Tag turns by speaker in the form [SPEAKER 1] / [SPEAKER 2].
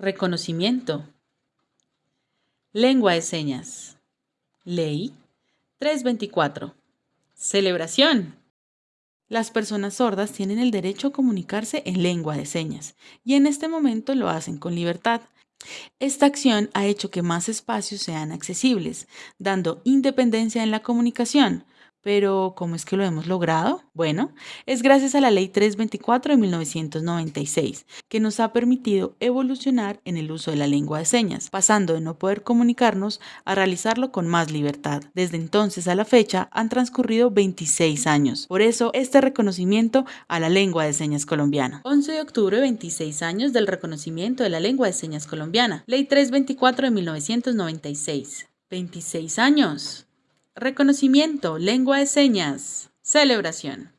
[SPEAKER 1] Reconocimiento. Lengua de señas. Ley 324. Celebración. Las personas sordas tienen el derecho a comunicarse en lengua de señas y en este momento lo hacen con libertad. Esta acción ha hecho que más espacios sean accesibles, dando independencia en la comunicación, pero, ¿cómo es que lo hemos logrado? Bueno, es gracias a la Ley 324 de 1996, que nos ha permitido evolucionar en el uso de la lengua de señas, pasando de no poder comunicarnos a realizarlo con más libertad. Desde entonces a la fecha han transcurrido 26 años. Por eso, este reconocimiento a la lengua de señas colombiana. 11 de octubre, 26 años del reconocimiento de la lengua de señas colombiana. Ley 324 de 1996. 26 años. Reconocimiento, lengua de señas, celebración.